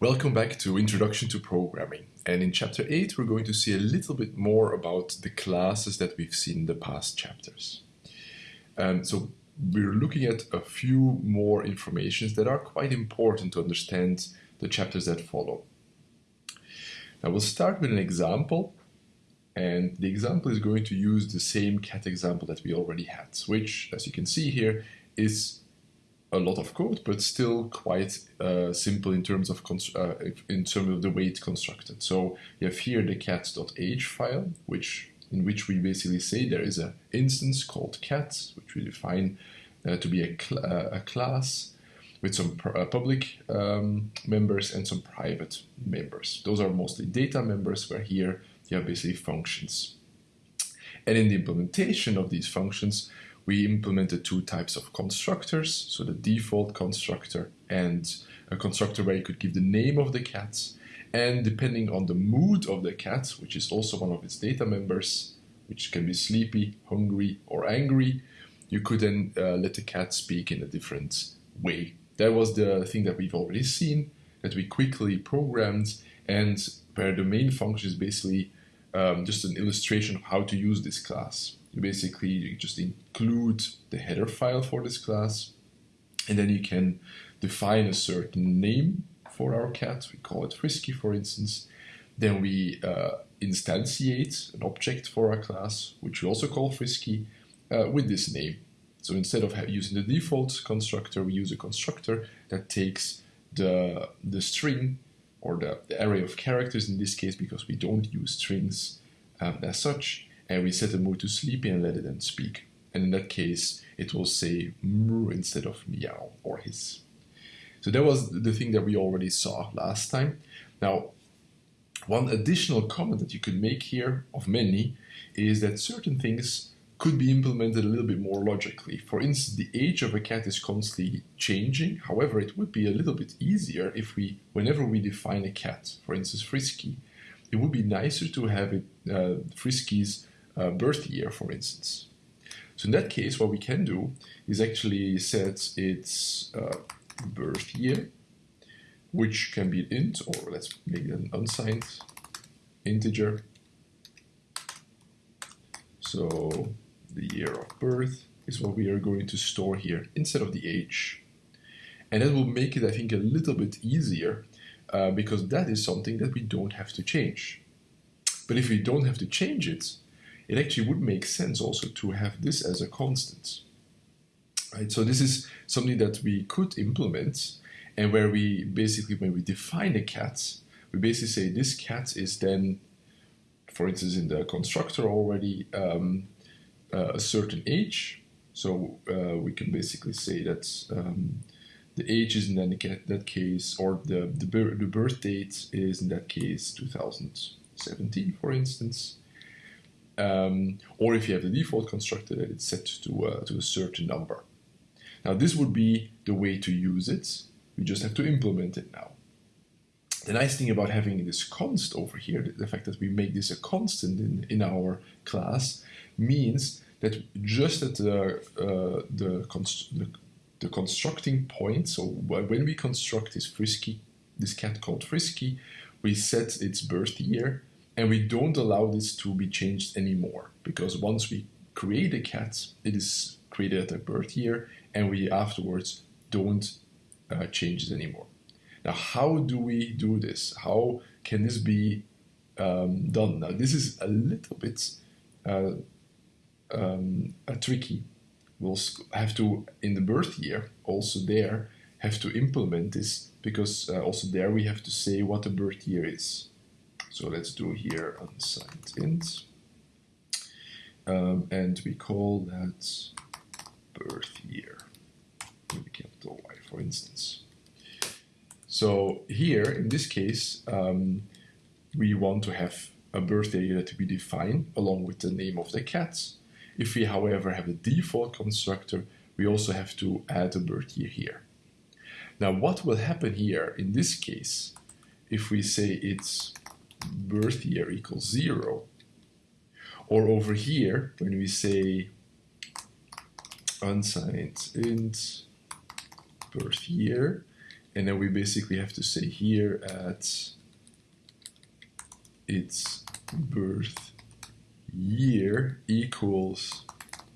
Welcome back to Introduction to Programming. And in chapter 8, we're going to see a little bit more about the classes that we've seen in the past chapters. Um, so we're looking at a few more informations that are quite important to understand the chapters that follow. Now we'll start with an example and the example is going to use the same cat example that we already had, which as you can see here is a lot of code, but still quite uh, simple in terms of uh, in terms of the way it's constructed. So you have here the cat.h file, which in which we basically say there is an instance called cat, which we define uh, to be a, cl uh, a, class with some uh, public um, members and some private members. Those are mostly data members, where here you have basically functions. And in the implementation of these functions, we implemented two types of constructors, so the default constructor and a constructor where you could give the name of the cat, and depending on the mood of the cat, which is also one of its data members, which can be sleepy, hungry, or angry, you could then uh, let the cat speak in a different way. That was the thing that we've already seen, that we quickly programmed, and where the main function is basically um, just an illustration of how to use this class you basically you just include the header file for this class and then you can define a certain name for our cat. We call it frisky for instance. Then we uh, instantiate an object for our class which we also call frisky uh, with this name. So instead of using the default constructor we use a constructor that takes the the string or the, the array of characters in this case because we don't use strings um, as such and we set the mood to sleepy and let it then speak. And in that case, it will say moo instead of meow or hiss. So that was the thing that we already saw last time. Now, one additional comment that you could make here, of many, is that certain things could be implemented a little bit more logically. For instance, the age of a cat is constantly changing. However, it would be a little bit easier if we, whenever we define a cat, for instance, Frisky, it would be nicer to have it, uh, Frisky's uh, birth year, for instance. So in that case, what we can do is actually set its uh, birth year, which can be an int, or let's make it an unsigned integer. So the year of birth is what we are going to store here instead of the age. And that will make it, I think, a little bit easier uh, because that is something that we don't have to change. But if we don't have to change it, it actually would make sense also to have this as a constant. Right? So this is something that we could implement and where we basically, when we define a cat, we basically say this cat is then, for instance, in the constructor already um, uh, a certain age. So uh, we can basically say that um, the age is in that, case, or the, the, the birth date is in that case 2017, for instance. Um, or if you have the default constructor that it's set to, uh, to a certain number. Now this would be the way to use it. We just have to implement it now. The nice thing about having this const over here, the fact that we make this a constant in, in our class, means that just at the, uh, the, const the, the, constructing point, so when we construct this frisky, this cat called frisky, we set its birth year and we don't allow this to be changed anymore because once we create a cat, it is created at a birth year and we afterwards don't uh, change it anymore. Now, how do we do this? How can this be um, done? Now, this is a little bit uh, um, tricky. We'll have to, in the birth year, also there, have to implement this because uh, also there we have to say what the birth year is. So let's do here unsigned int. Um, and we call that birth year with capital Y, for instance. So here, in this case, um, we want to have a birth year to be defined along with the name of the cat. If we, however, have a default constructor, we also have to add a birth year here. Now, what will happen here in this case if we say it's birth year equals zero. Or over here, when we say unsigned int birth year, and then we basically have to say here at its birth year equals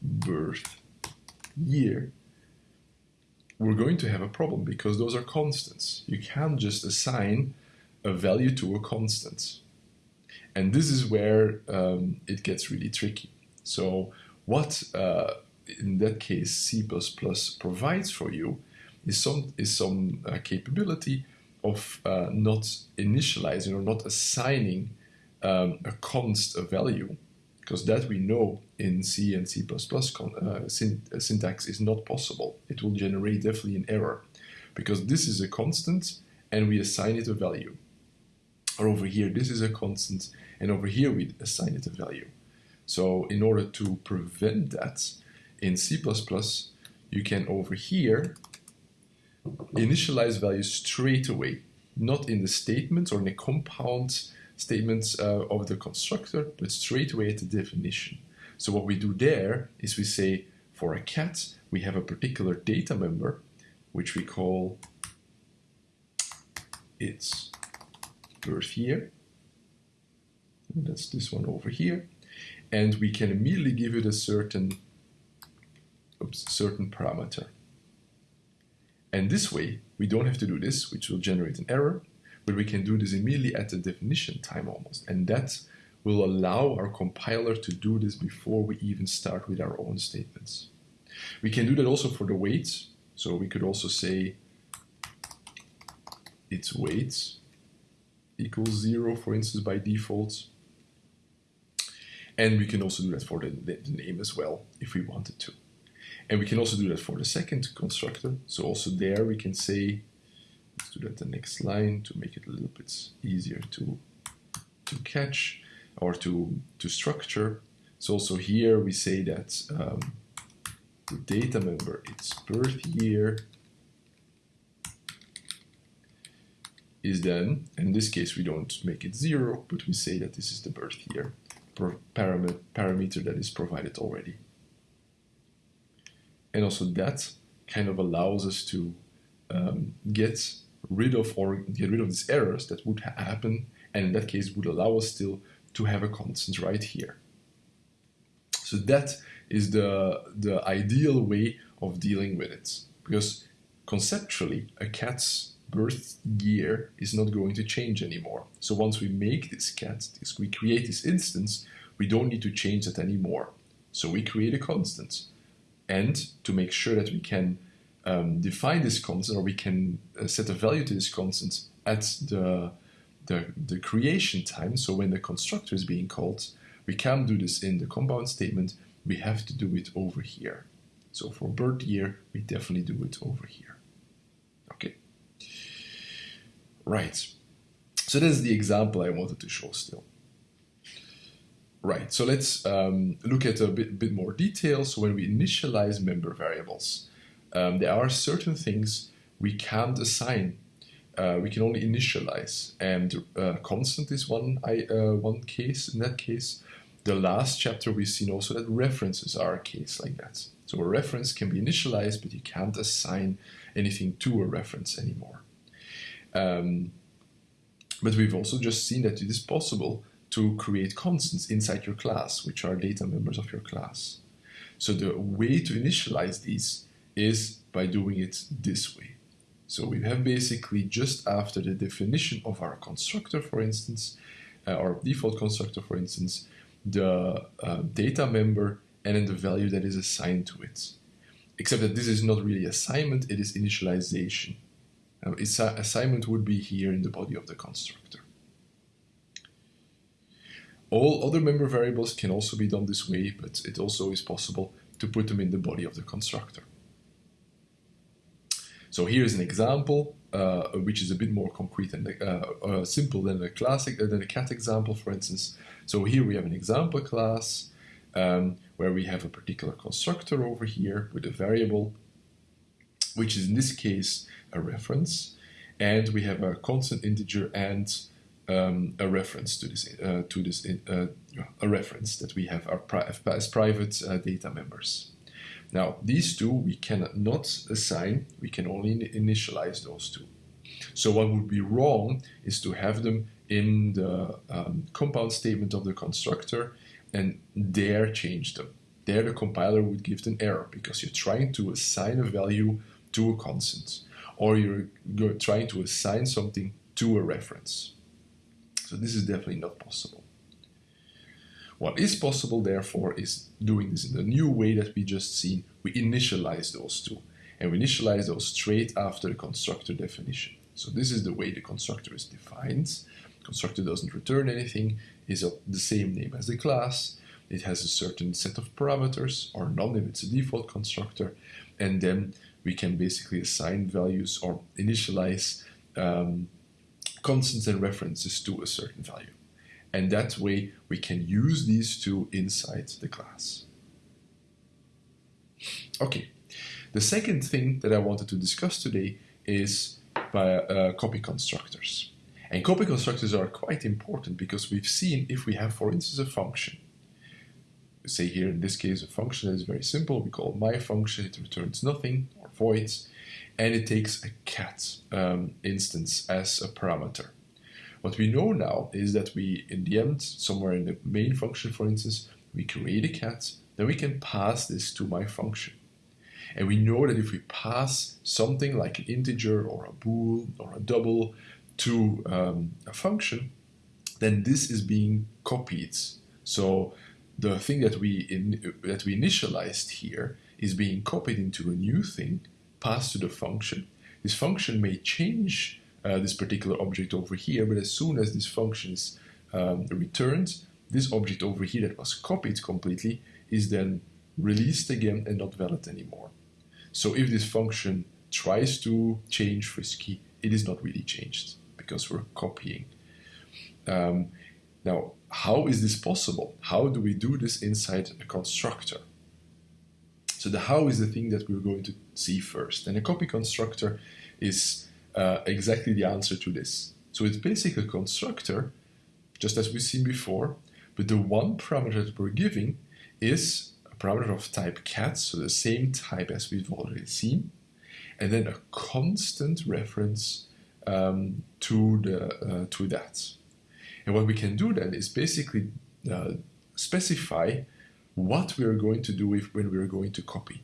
birth year, we're going to have a problem because those are constants. You can't just assign a value to a constant. And this is where um, it gets really tricky. So what, uh, in that case, C++ provides for you is some, is some uh, capability of uh, not initializing or not assigning um, a const a value, because that we know in C and C++ uh, syntax is not possible. It will generate definitely an error, because this is a constant and we assign it a value. Or over here, this is a constant, and over here we assign it a value. So in order to prevent that, in C++, you can over here initialize values straight away, not in the statements or in the compound statements uh, of the constructor, but straight away at the definition. So what we do there is we say for a cat, we have a particular data member, which we call its birth year. And that's this one over here. And we can immediately give it a certain, oops, certain parameter. And this way, we don't have to do this, which will generate an error, but we can do this immediately at the definition time almost. And that will allow our compiler to do this before we even start with our own statements. We can do that also for the weights. So we could also say its weight equals zero, for instance, by default. And we can also do that for the, the, name as well, if we wanted to. And we can also do that for the second constructor. So also there we can say, let's do that the next line to make it a little bit easier to, to catch or to, to structure. So also here we say that um, the data member, its birth year, is then, in this case we don't make it zero, but we say that this is the birth year param parameter that is provided already. And also that kind of allows us to um, get rid of or get rid of these errors that would happen and in that case would allow us still to have a constant right here. So that is the, the ideal way of dealing with it because conceptually a cat's birth year is not going to change anymore. So once we make this cat, this, we create this instance, we don't need to change that anymore. So we create a constant. And to make sure that we can um, define this constant or we can uh, set a value to this constant at the, the, the creation time, so when the constructor is being called, we can't do this in the compound statement, we have to do it over here. So for birth year, we definitely do it over here. Okay. Right. So this is the example I wanted to show still. Right, so let's um, look at a bit, bit more detail. So when we initialize member variables, um, there are certain things we can't assign. Uh, we can only initialize, and uh, constant is one, I, uh, one case. In that case, the last chapter we've seen also that references are a case like that. So a reference can be initialized, but you can't assign anything to a reference anymore. Um, but we've also just seen that it is possible to create constants inside your class, which are data members of your class. So the way to initialize these is by doing it this way. So we have basically just after the definition of our constructor, for instance, uh, our default constructor, for instance, the uh, data member and then the value that is assigned to it. Except that this is not really assignment, it is initialization. Now, assignment would be here in the body of the constructor. All other member variables can also be done this way, but it also is possible to put them in the body of the constructor. So here is an example, uh, which is a bit more concrete and uh, uh, simple than a classic uh, than a cat example, for instance. So here we have an example class um, where we have a particular constructor over here with a variable, which is in this case a reference, and we have a constant integer and um, a reference to this uh, to this uh, a reference that we have pri as private uh, data members. Now these two we cannot assign. We can only initialize those two. So what would be wrong is to have them in the um, compound statement of the constructor and there change them. There the compiler would give an error because you're trying to assign a value to a constant or you're trying to assign something to a reference. So this is definitely not possible. What is possible, therefore, is doing this in the new way that we just seen. We initialize those two, and we initialize those straight after the constructor definition. So this is the way the constructor is defined. Constructor doesn't return anything, is of the same name as the class. It has a certain set of parameters, or none if it's a default constructor, and then we can basically assign values or initialize um, constants and references to a certain value. And that way we can use these two inside the class. Okay, the second thing that I wanted to discuss today is by, uh, copy constructors. And copy constructors are quite important because we've seen if we have, for instance, a function. Say here in this case, a function that is very simple. We call my function, it returns nothing voids, and it takes a cat um, instance as a parameter. What we know now is that we, in the end, somewhere in the main function, for instance, we create a cat, then we can pass this to my function. And we know that if we pass something like an integer or a bool or a double to um, a function, then this is being copied. So the thing that we in, that we initialized here is being copied into a new thing, passed to the function. This function may change uh, this particular object over here, but as soon as this function is um, returned, this object over here that was copied completely is then released again and not valid anymore. So if this function tries to change frisky, it is not really changed because we're copying. Um, now, how is this possible? How do we do this inside a constructor? So the how is the thing that we're going to see first. And a copy constructor is uh, exactly the answer to this. So it's basically a constructor, just as we've seen before, but the one parameter that we're giving is a parameter of type cat, so the same type as we've already seen, and then a constant reference um, to the uh, to that. And what we can do then is basically uh, specify what we are going to do if, when we are going to copy.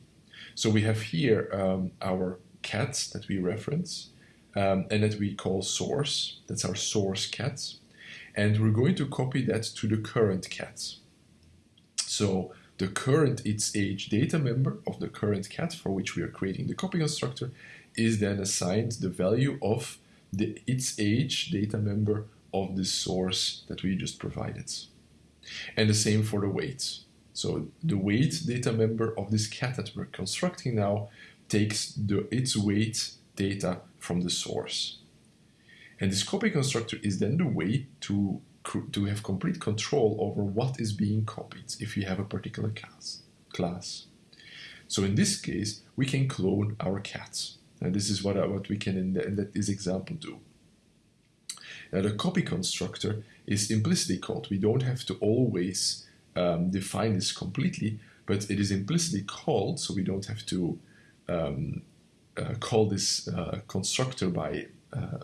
So we have here um, our cats that we reference, um, and that we call source. That's our source cats. And we're going to copy that to the current cat. So the current its age data member of the current cat for which we are creating the copy constructor is then assigned the value of the its age data member of the source that we just provided. And the same for the weight. So the weight data member of this cat that we're constructing now takes the its weight data from the source. And this copy constructor is then the way to, to have complete control over what is being copied if you have a particular class. class. So in this case, we can clone our cats. And this is what, what we can in, the, in this example do. Now the copy constructor is implicitly called. We don't have to always um, define this completely, but it is implicitly called, so we don't have to um, uh, call this uh, constructor by uh,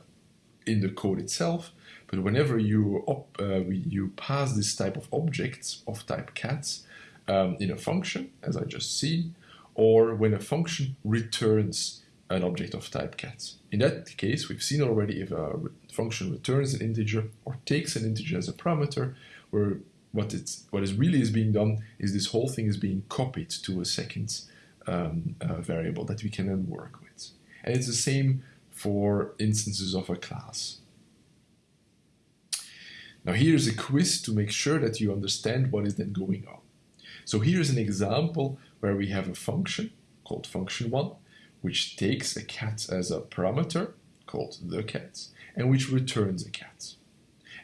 in the code itself, but whenever you op, uh, you pass this type of objects of type cats um, in a function, as I just see, or when a function returns an object of type cat. In that case, we've seen already if a function returns an integer or takes an integer as a parameter, where what it's what is really is being done is this whole thing is being copied to a second um, uh, variable that we can then work with. And it's the same for instances of a class. Now here's a quiz to make sure that you understand what is then going on. So here's an example where we have a function called function1, which takes a cat as a parameter called the cat, and which returns a cat.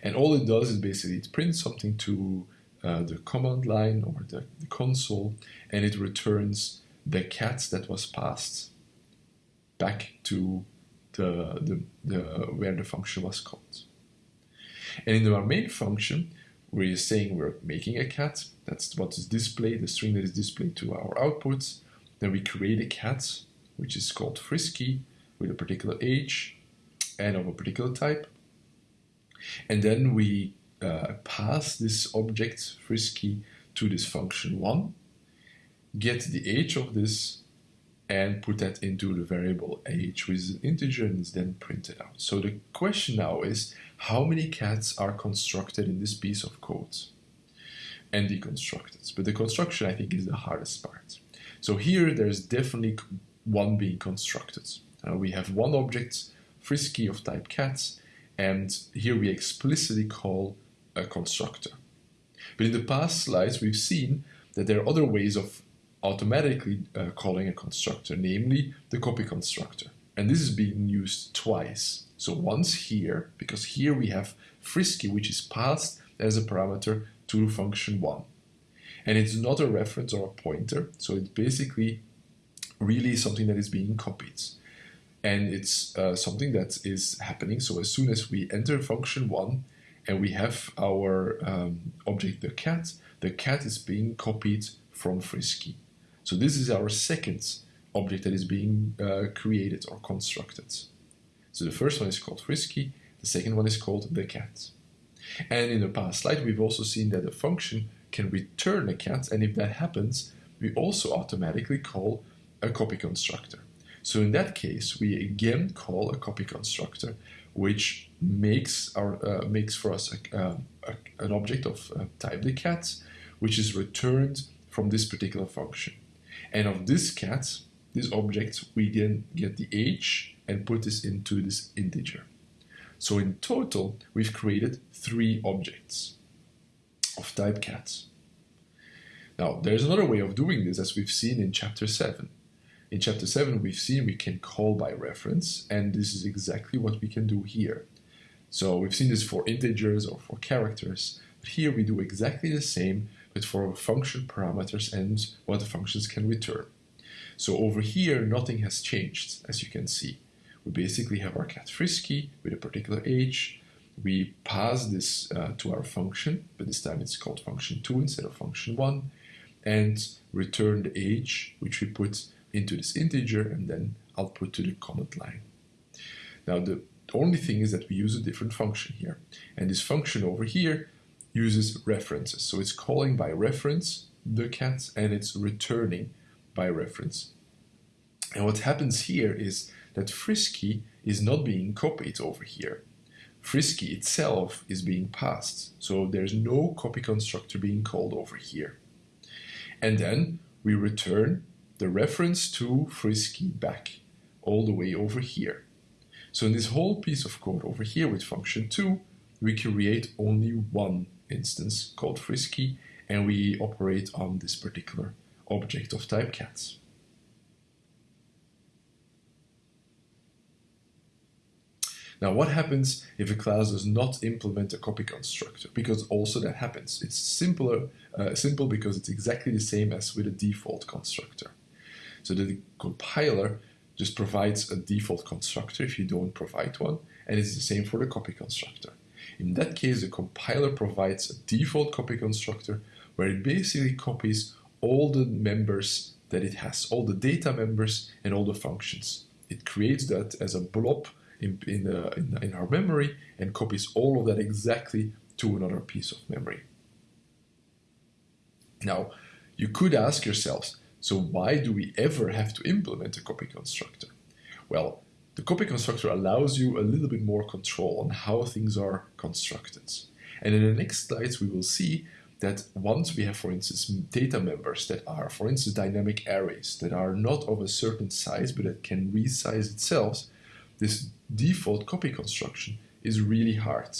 And all it does is basically it prints something to uh, the command line or the, the console, and it returns the cat that was passed back to the, the, the, where the function was called. And in our main function, we're saying we're making a cat. That's what is displayed, the string that is displayed to our outputs. Then we create a cat, which is called frisky, with a particular age. and of a particular type. And then we uh, pass this object frisky to this function 1, get the age of this, and put that into the variable age, with an integer and is then printed out. So the question now is, how many cats are constructed in this piece of code? And deconstructed. But the construction, I think, is the hardest part. So here, there's definitely one being constructed. Uh, we have one object, frisky of type cats, and here we explicitly call a constructor. But in the past slides, we've seen that there are other ways of automatically uh, calling a constructor, namely the copy constructor. And this is being used twice. So once here, because here we have frisky, which is passed as a parameter to function 1. And it's not a reference or a pointer, so it's basically really something that is being copied. And it's uh, something that is happening. So as soon as we enter function 1, and we have our um, object the cat. The cat is being copied from Frisky. So this is our second object that is being uh, created or constructed. So the first one is called Frisky, the second one is called the cat. And in the past slide, we've also seen that a function can return a cat, and if that happens, we also automatically call a copy constructor. So in that case, we again call a copy constructor, which makes our uh, makes for us a, uh, a, an object of uh, type the cat, which is returned from this particular function. And of this cat, this object, we then get the age and put this into this integer. So in total, we've created three objects of type cat. Now, there's another way of doing this as we've seen in chapter 7. In chapter 7, we've seen we can call by reference, and this is exactly what we can do here. So we've seen this for integers or for characters, but here we do exactly the same, but for function parameters and what the functions can return. So over here, nothing has changed, as you can see. We basically have our cat frisky with a particular age. We pass this uh, to our function, but this time it's called function 2 instead of function 1, and return the age, which we put into this integer and then output to the comment line. Now the only thing is that we use a different function here. And this function over here uses references. So it's calling by reference the cat and it's returning by reference. And what happens here is that Frisky is not being copied over here. Frisky itself is being passed. So there's no copy constructor being called over here. And then we return the reference to Frisky back all the way over here. So in this whole piece of code over here with function 2, we create only one instance called Frisky and we operate on this particular object of type cats. Now, what happens if a class does not implement a copy constructor? Because also that happens. It's simpler, uh, simple because it's exactly the same as with a default constructor. So the compiler just provides a default constructor if you don't provide one, and it's the same for the copy constructor. In that case, the compiler provides a default copy constructor where it basically copies all the members that it has, all the data members and all the functions. It creates that as a blob in, in, uh, in, in our memory and copies all of that exactly to another piece of memory. Now, you could ask yourselves, so why do we ever have to implement a copy constructor? Well, the copy constructor allows you a little bit more control on how things are constructed. And in the next slides, we will see that once we have, for instance, data members that are, for instance, dynamic arrays that are not of a certain size but that can resize itself, this default copy construction is really hard.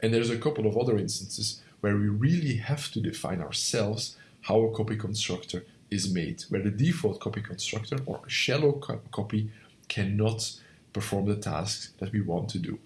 And there's a couple of other instances where we really have to define ourselves how a copy constructor is made, where the default copy constructor or a shallow co copy cannot perform the tasks that we want to do.